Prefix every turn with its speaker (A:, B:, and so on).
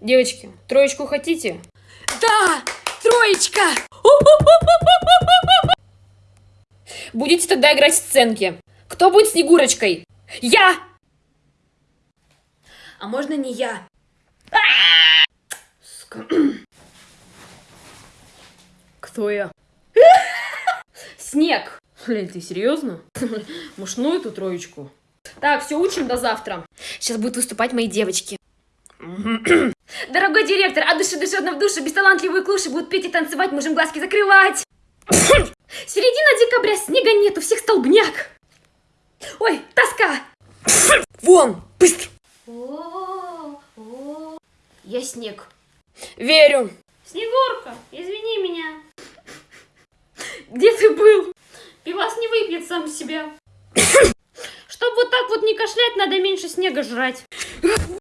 A: Девочки, троечку хотите?
B: Да, троечка.
A: Будете тогда играть в сценки. Кто будет Снегурочкой?
B: Я.
A: А можно не я? Кто я? Снег. Блин, ты серьезно? Ну эту троечку? Так, все, учим до завтра.
B: Сейчас будут выступать мои девочки.
A: Дорогой директор, от души души в душу, бесталантливые клуши будут петь и танцевать, можем глазки закрывать. Середина декабря, снега нет, у всех столбняк. Ой, тоска.
B: Вон, быстро.
A: Я снег. Верю.
C: Снегурка, извини меня.
A: Где ты был?
C: Пивас не выпьет сам себя. Чтоб вот так вот не кашлять, надо меньше снега жрать.